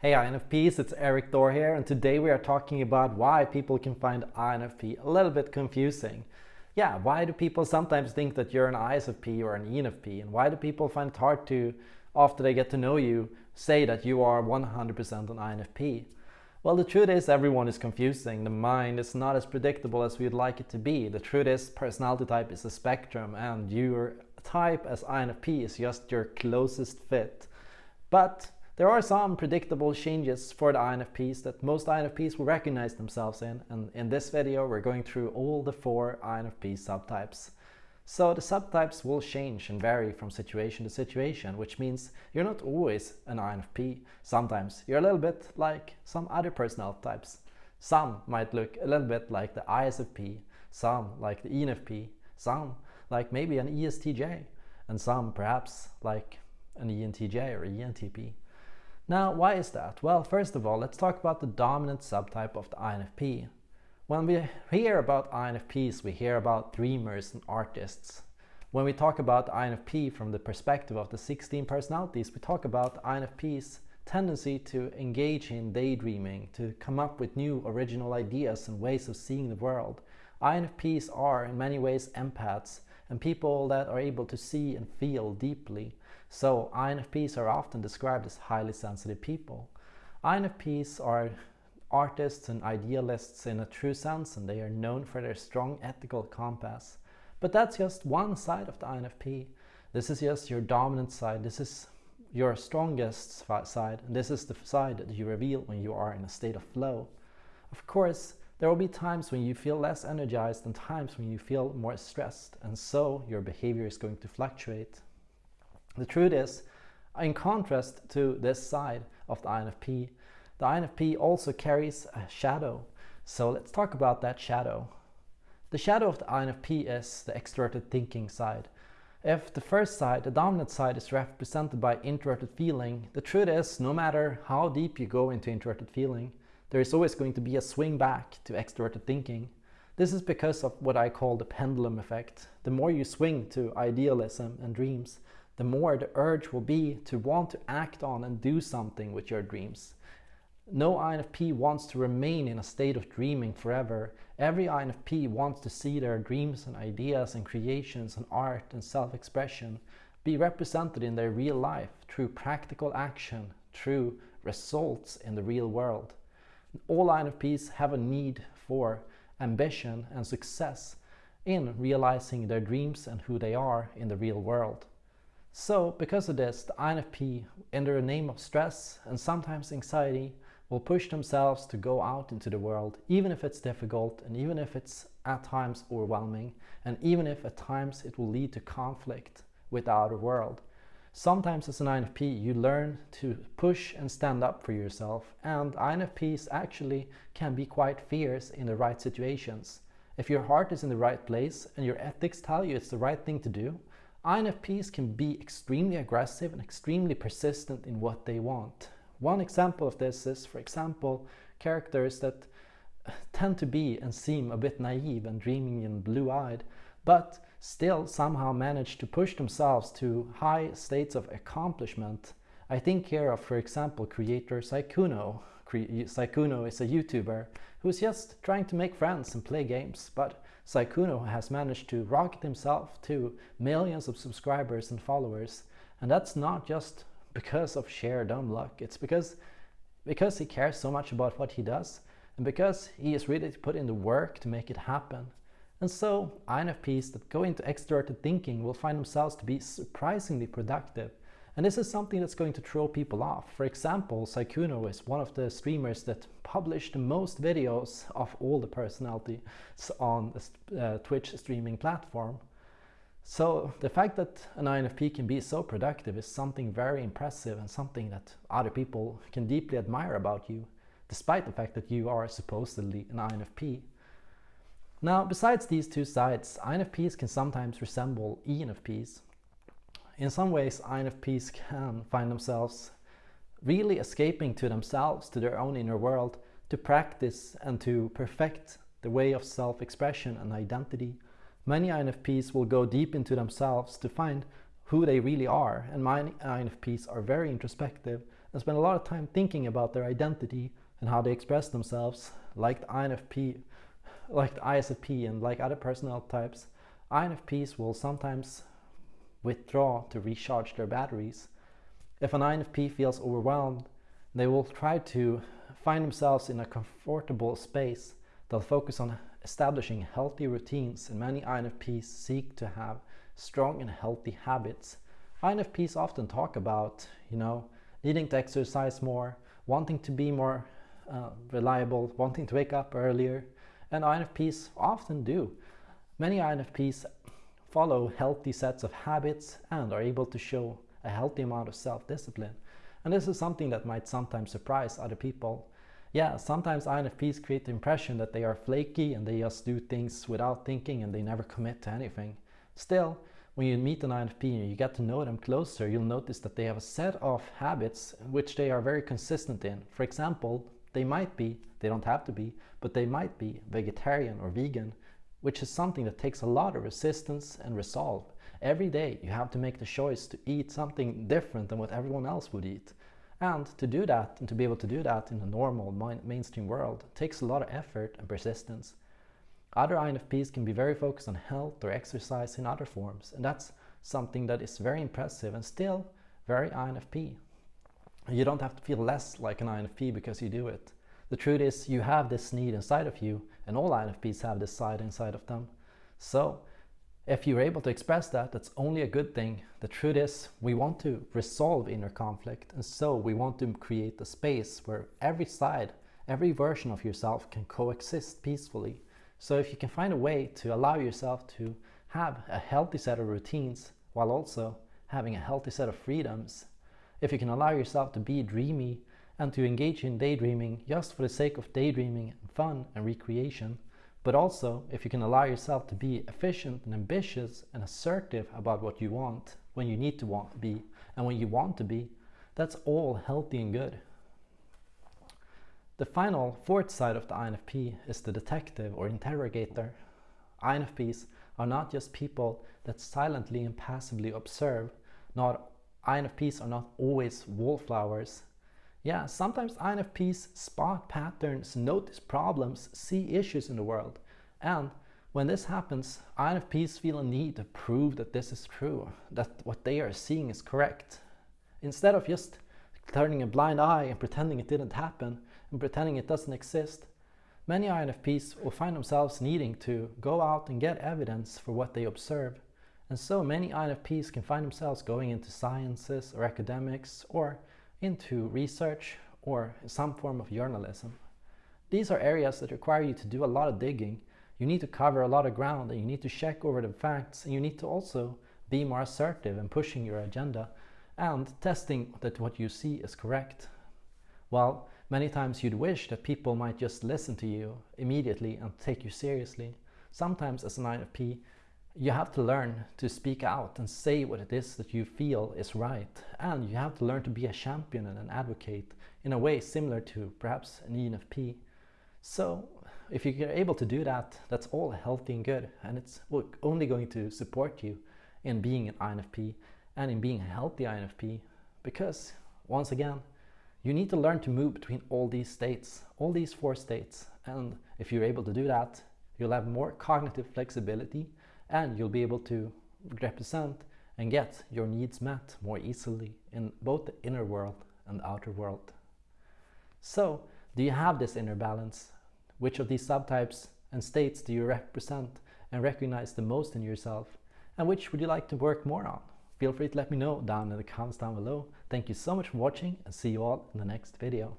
Hey INFPs, it's Erik Thor here and today we are talking about why people can find INFP a little bit confusing. Yeah, why do people sometimes think that you're an ISFP or an ENFP and why do people find it hard to, after they get to know you, say that you are 100% an INFP? Well, the truth is everyone is confusing. The mind is not as predictable as we'd like it to be. The truth is personality type is a spectrum and your type as INFP is just your closest fit. But there are some predictable changes for the INFPs that most INFPs will recognize themselves in and in this video we're going through all the four INFP subtypes. So the subtypes will change and vary from situation to situation, which means you're not always an INFP. Sometimes you're a little bit like some other personality types. Some might look a little bit like the ISFP, some like the ENFP, some like maybe an ESTJ, and some perhaps like an ENTJ or ENTP. Now, why is that? Well, first of all, let's talk about the dominant subtype of the INFP. When we hear about INFPs, we hear about dreamers and artists. When we talk about INFP from the perspective of the 16 personalities, we talk about INFP's tendency to engage in daydreaming, to come up with new original ideas and ways of seeing the world. INFPs are in many ways empaths and people that are able to see and feel deeply. So INFPs are often described as highly sensitive people. INFPs are artists and idealists in a true sense and they are known for their strong ethical compass. But that's just one side of the INFP. This is just your dominant side. This is your strongest side. And this is the side that you reveal when you are in a state of flow. Of course, there will be times when you feel less energized and times when you feel more stressed. And so your behavior is going to fluctuate. The truth is, in contrast to this side of the INFP, the INFP also carries a shadow. So let's talk about that shadow. The shadow of the INFP is the extroverted thinking side. If the first side, the dominant side, is represented by introverted feeling, the truth is no matter how deep you go into introverted feeling, there is always going to be a swing back to extroverted thinking. This is because of what I call the pendulum effect. The more you swing to idealism and dreams, the more the urge will be to want to act on and do something with your dreams. No INFP wants to remain in a state of dreaming forever. Every INFP wants to see their dreams and ideas and creations and art and self-expression be represented in their real life through practical action, through results in the real world. All INFPs have a need for ambition and success in realizing their dreams and who they are in the real world. So because of this, the INFP, under the name of stress and sometimes anxiety, will push themselves to go out into the world, even if it's difficult and even if it's at times overwhelming, and even if at times it will lead to conflict with the outer world. Sometimes as an INFP, you learn to push and stand up for yourself, and INFPs actually can be quite fierce in the right situations. If your heart is in the right place and your ethics tell you it's the right thing to do, INFPs can be extremely aggressive and extremely persistent in what they want. One example of this is, for example, characters that tend to be and seem a bit naive and dreaming and blue-eyed, but still somehow manage to push themselves to high states of accomplishment. I think here of, for example, creator Sykkuno. Sykkuno is a YouTuber who's just trying to make friends and play games, but Sykkuno has managed to rocket himself to millions of subscribers and followers. And that's not just because of sheer dumb luck. It's because, because he cares so much about what he does and because he is ready to put in the work to make it happen. And so INFPs that go into extroverted thinking will find themselves to be surprisingly productive and this is something that's going to throw people off. For example, Sykkuno is one of the streamers that published the most videos of all the personalities on the uh, Twitch streaming platform. So the fact that an INFP can be so productive is something very impressive and something that other people can deeply admire about you, despite the fact that you are supposedly an INFP. Now, besides these two sides, INFPs can sometimes resemble ENFPs. In some ways, INFPs can find themselves really escaping to themselves, to their own inner world, to practice and to perfect the way of self-expression and identity. Many INFPs will go deep into themselves to find who they really are, and many INFPs are very introspective and spend a lot of time thinking about their identity and how they express themselves, like the INFP, like the ISFP and like other personality types, INFPs will sometimes withdraw to recharge their batteries. If an INFP feels overwhelmed, they will try to find themselves in a comfortable space. They'll focus on establishing healthy routines and many INFPs seek to have strong and healthy habits. INFPs often talk about, you know, needing to exercise more, wanting to be more uh, reliable, wanting to wake up earlier, and INFPs often do. Many INFPs follow healthy sets of habits and are able to show a healthy amount of self-discipline. And this is something that might sometimes surprise other people. Yeah, sometimes INFPs create the impression that they are flaky and they just do things without thinking and they never commit to anything. Still, when you meet an INFP and you get to know them closer, you'll notice that they have a set of habits which they are very consistent in. For example, they might be, they don't have to be, but they might be vegetarian or vegan, which is something that takes a lot of resistance and resolve. Every day you have to make the choice to eat something different than what everyone else would eat. And to do that, and to be able to do that in a normal mainstream world, takes a lot of effort and persistence. Other INFPs can be very focused on health or exercise in other forms, and that's something that is very impressive and still very INFP. You don't have to feel less like an INFP because you do it. The truth is you have this need inside of you and all INFPs have this side inside of them. So if you're able to express that, that's only a good thing. The truth is we want to resolve inner conflict and so we want to create a space where every side, every version of yourself can coexist peacefully. So if you can find a way to allow yourself to have a healthy set of routines while also having a healthy set of freedoms, if you can allow yourself to be dreamy and to engage in daydreaming just for the sake of daydreaming and fun and recreation. But also, if you can allow yourself to be efficient and ambitious and assertive about what you want, when you need to want to be, and when you want to be, that's all healthy and good. The final fourth side of the INFP is the detective or interrogator. INFPs are not just people that silently and passively observe. Not INFPs are not always wallflowers yeah, sometimes INFPs spot patterns, notice problems, see issues in the world. And when this happens, INFPs feel a need to prove that this is true, that what they are seeing is correct. Instead of just turning a blind eye and pretending it didn't happen and pretending it doesn't exist, many INFPs will find themselves needing to go out and get evidence for what they observe. And so many INFPs can find themselves going into sciences or academics or into research or some form of journalism. These are areas that require you to do a lot of digging. You need to cover a lot of ground and you need to check over the facts and you need to also be more assertive in pushing your agenda and testing that what you see is correct. While many times you'd wish that people might just listen to you immediately and take you seriously, sometimes as an INFP you have to learn to speak out and say what it is that you feel is right. And you have to learn to be a champion and an advocate in a way similar to perhaps an ENFP. So if you're able to do that, that's all healthy and good. And it's only going to support you in being an INFP and in being a healthy INFP. Because once again, you need to learn to move between all these states, all these four states. And if you're able to do that, you'll have more cognitive flexibility and you'll be able to represent and get your needs met more easily in both the inner world and the outer world. So, do you have this inner balance? Which of these subtypes and states do you represent and recognize the most in yourself? And which would you like to work more on? Feel free to let me know down in the comments down below. Thank you so much for watching and see you all in the next video.